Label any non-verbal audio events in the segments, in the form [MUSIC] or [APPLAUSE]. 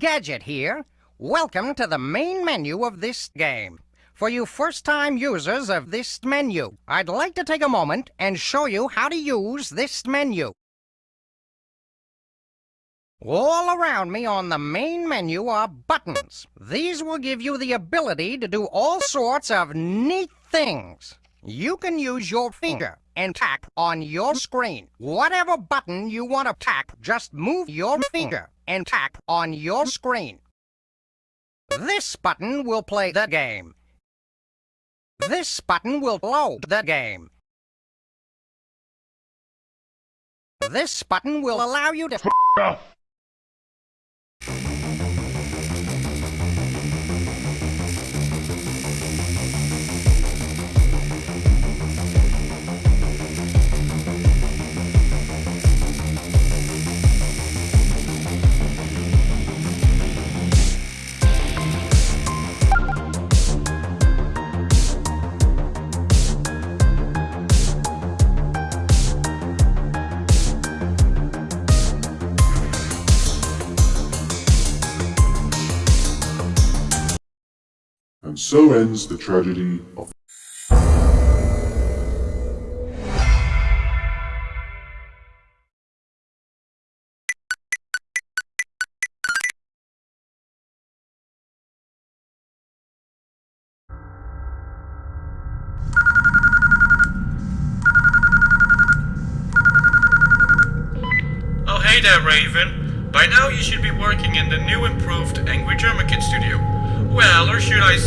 Gadget here. Welcome to the main menu of this game. For you first-time users of this menu, I'd like to take a moment and show you how to use this menu. All around me on the main menu are buttons. These will give you the ability to do all sorts of neat things. You can use your finger and tap on your screen. Whatever button you want to tap, just move your finger and tap on your screen. This button will play the game. This button will load the game. This button will allow you to... so ends the tragedy of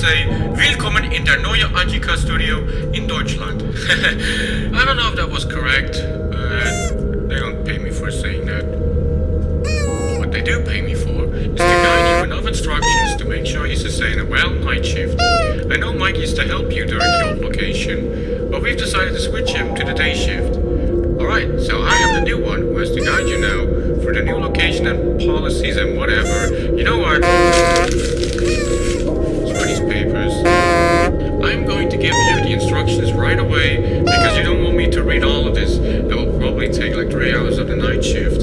or should I say, Willkommen in der neue Studio in Deutschland. [LAUGHS] I don't know if that was correct, they don't pay me for saying that. What they do pay me for is to guide you enough instructions to make sure you sustain a well night shift. I know Mike used to help you during the old location, but we've decided to switch him to the day shift. Alright, so I am the new one who has to guide you now for the new location and policies and whatever. You know what? The instructions right away because you don't want me to read all of this. That will probably take like three hours of the night shift.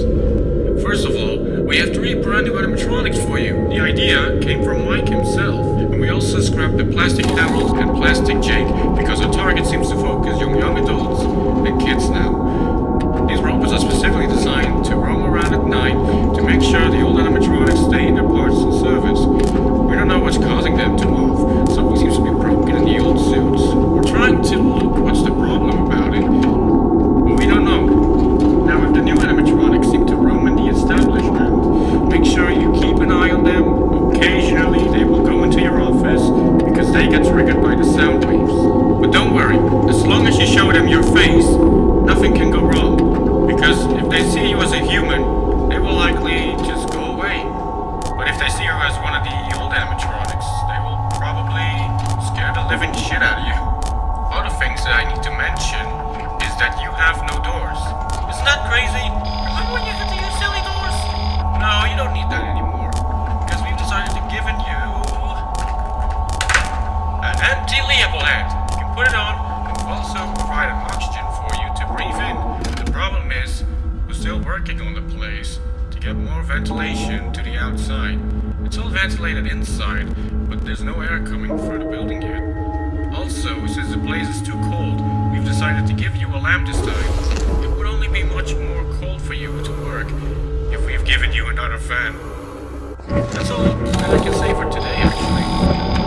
First of all, we have three brand new animatronics for you. The idea came from Mike himself. And we also scrapped the Plastic Harold and Plastic Jake because our target seems to focus on young adults and kids now. These robots are specifically designed to roam around at night to make sure the old animatronics stay in their parts and service. We don't know what's causing them to move. Something seems to be broken in the old suits. We're trying to look what's the problem about it, but we don't know. Now if the new animatronics seem to roam in the establishment, make sure you keep an eye on them. Occasionally they will go into your office because they get triggered by the sound waves. But don't worry, as long as you show them your face, nothing can go wrong. Because if they see you as a human, they will likely just go away. But if they see you as one of the old animatronics, they will probably scare the living shit out of you. Other things that I need to mention is that you have no doors. Isn't that crazy? Remember when you had to use silly doors? No, you don't need that anymore. Because we've decided to give you empty Leopold You can put it on, and also provide oxygen for you to breathe in. The problem is, we're still working on the place to get more ventilation to the outside. It's all ventilated inside, but there's no air coming through the building yet. Also, since the place is too cold, we've decided to give you a lamp this time. It would only be much more cold for you to work if we've given you another fan. That's all that I can say for today, actually.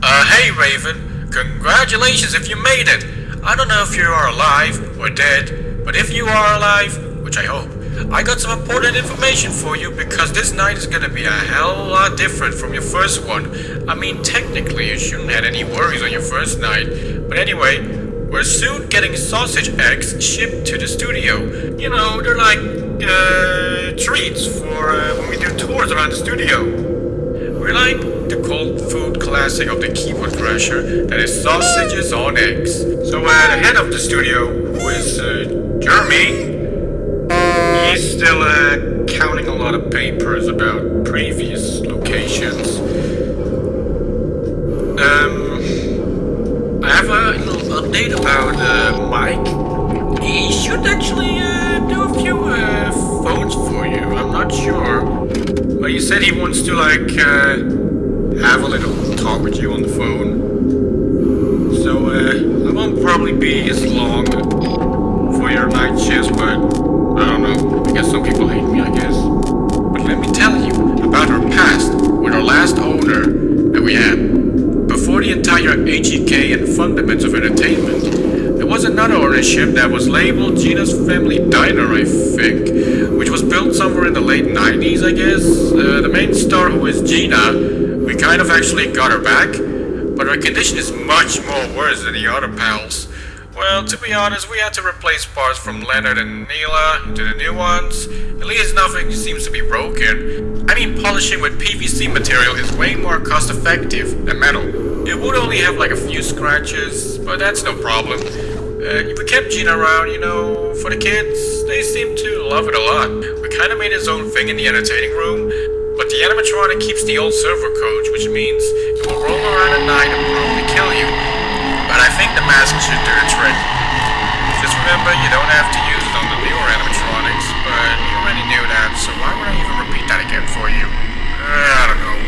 Uh, hey Raven, congratulations if you made it. I don't know if you are alive or dead, but if you are alive, which I hope, I got some important information for you because this night is gonna be a hell of a lot different from your first one. I mean, technically, you shouldn't have any worries on your first night. But anyway, we're soon getting sausage eggs shipped to the studio. You know, they're like, uh, treats for uh, when we do tours around the studio. We're like the cold food classic of the keyboard crasher that is sausages on eggs. So uh, the head of the studio, who is uh, Jeremy, he's still uh, counting a lot of papers about previous locations. Um, I have a little update about uh, Mike. He should actually uh, uh, phones for you. I'm not sure. But he said he wants to like uh, have a little talk with you on the phone. So uh, I won't probably be as long for your night shifts, but I don't know. I guess some people hate me, I guess. But let me tell you about our past with our last owner that we had. Before the entire HEK and Fundaments of Entertainment, was another ownership that was labeled Gina's Family Diner, I think, which was built somewhere in the late 90s, I guess. Uh, the main star, who is Gina, we kind of actually got her back, but her condition is much more worse than the other pals. Well, to be honest, we had to replace parts from Leonard and Neela into the new ones. At least nothing seems to be broken. I mean, polishing with PVC material is way more cost effective than metal. It would only have like a few scratches, but that's no problem. We kept Gina around, you know, for the kids. They seem to love it a lot. We kind of made his own thing in the entertaining room, but the animatronic keeps the old server codes, which means it will roll around at night and probably kill you. But I think the mask should do the trick. Just remember, you don't have to use it on the newer animatronics, but you already knew that, so why would I even repeat that again for you? Uh, I don't know.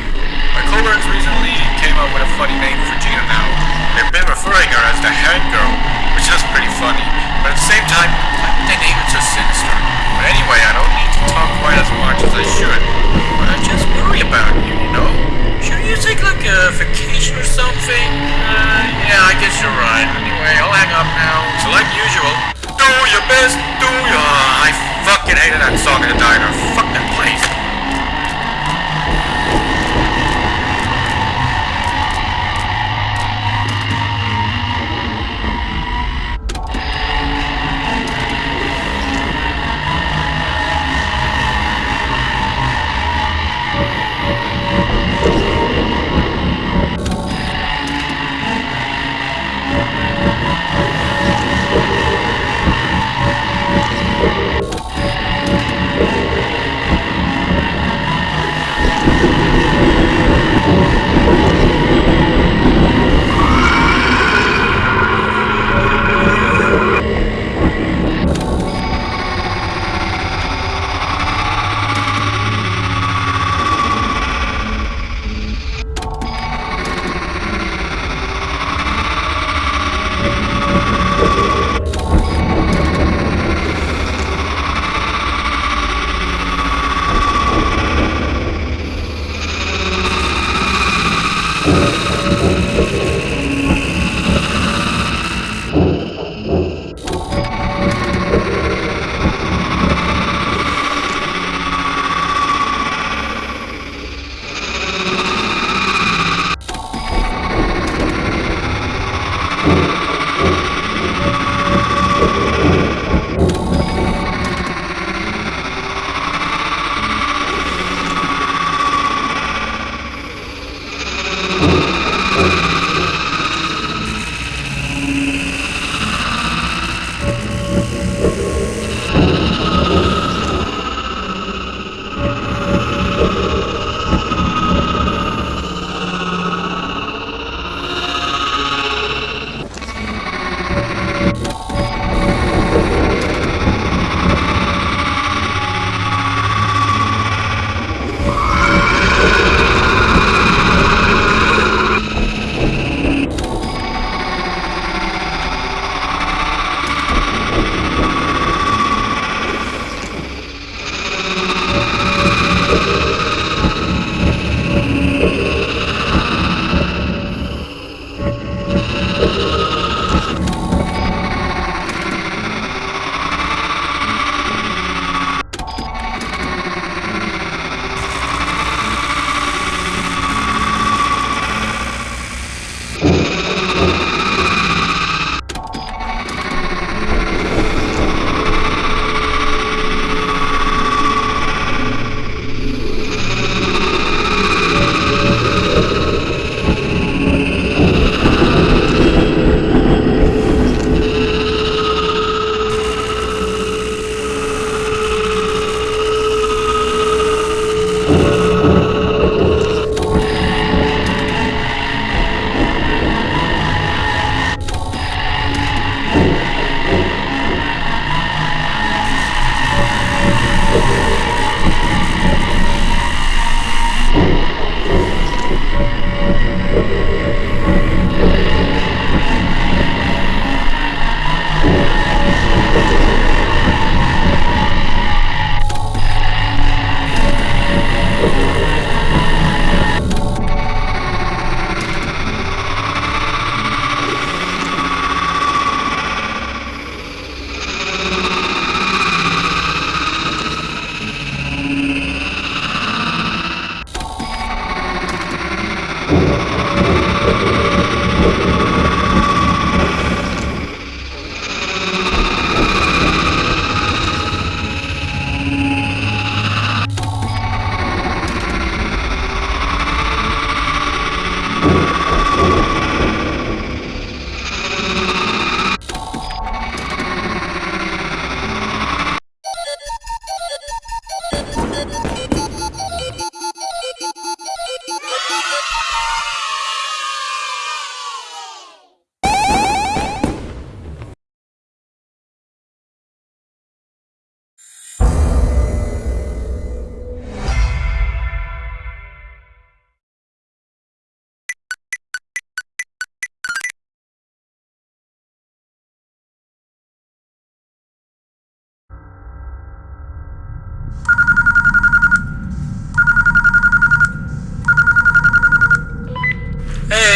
My coworkers recently came up with a funny name for Gina now. They've been referring her as the head girl, which is pretty funny, but at the same time, why would they name it so sinister? But anyway, I don't need to talk quite as much as I should. I just worry about you, you know? Should you take like a vacation or something? Uh, yeah, I guess you're right. Anyway, I'll hang up now. So like usual, do your best, do your... I fucking hated that song in the diner. Fuck that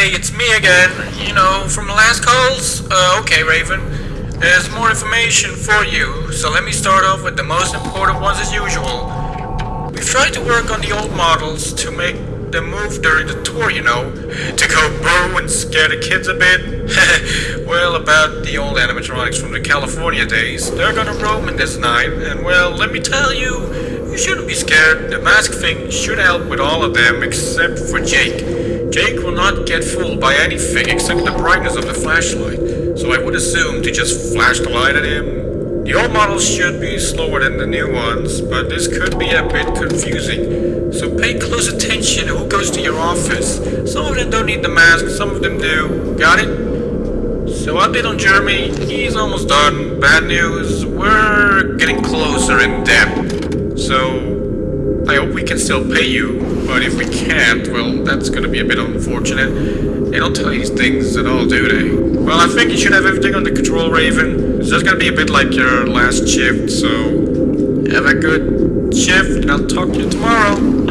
Hey, it's me again. You know, from the last calls? Uh, okay, Raven. There's more information for you, so let me start off with the most important ones as usual. We've tried to work on the old models to make them move during the tour, you know, to go boo and scare the kids a bit. [LAUGHS] well, about the old animatronics from the California days, they're gonna roam in this night, and well, let me tell you, you shouldn't be scared. The mask thing should help with all of them except for Jake. Jake will not get fooled by anything except the brightness of the flashlight, so I would assume to just flash the light at him. The old models should be slower than the new ones, but this could be a bit confusing. So pay close attention to who goes to your office. Some of them don't need the mask, some of them do. Got it? So update on Jeremy, he's almost done. Bad news, we're getting closer in depth. So I hope we can still pay you, but if we can't, well, that's gonna be a bit unfortunate. They don't tell you these things at all, do they? Well, I think you should have everything under control, Raven. It's just gonna be a bit like your last shift, so have a good shift, and I'll talk to you tomorrow.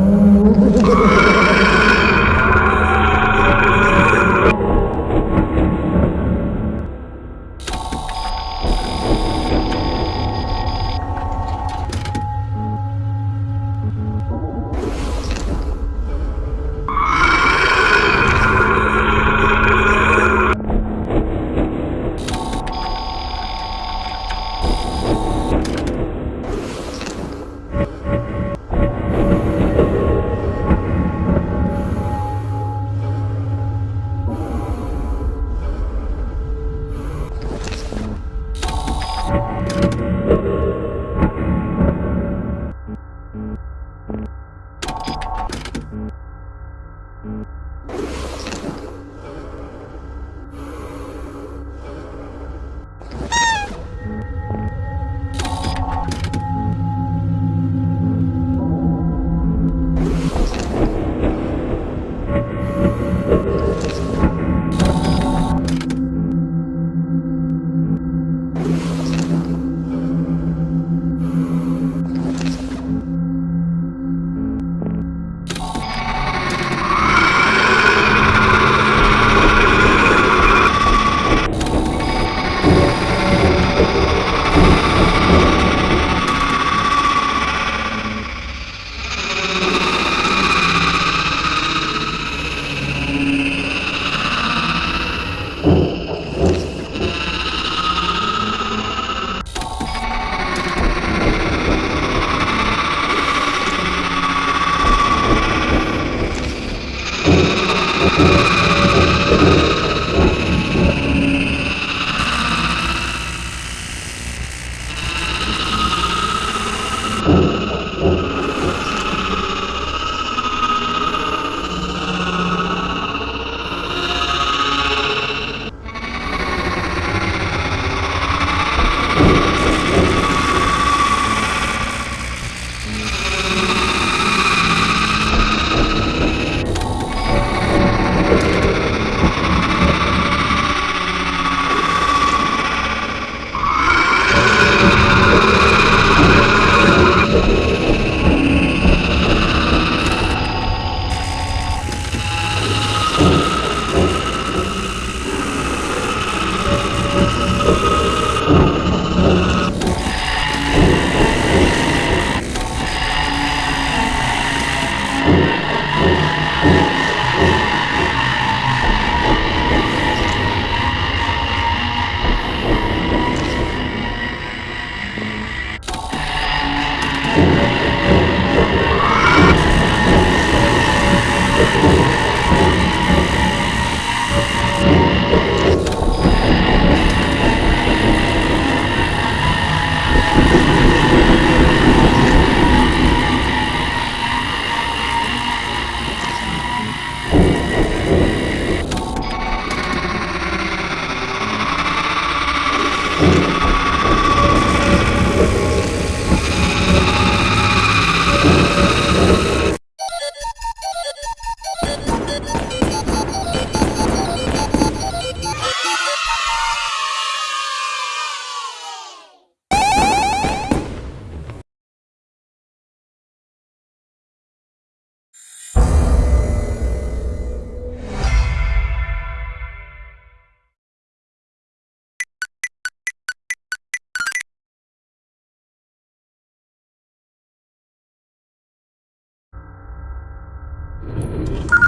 Oh, my God. you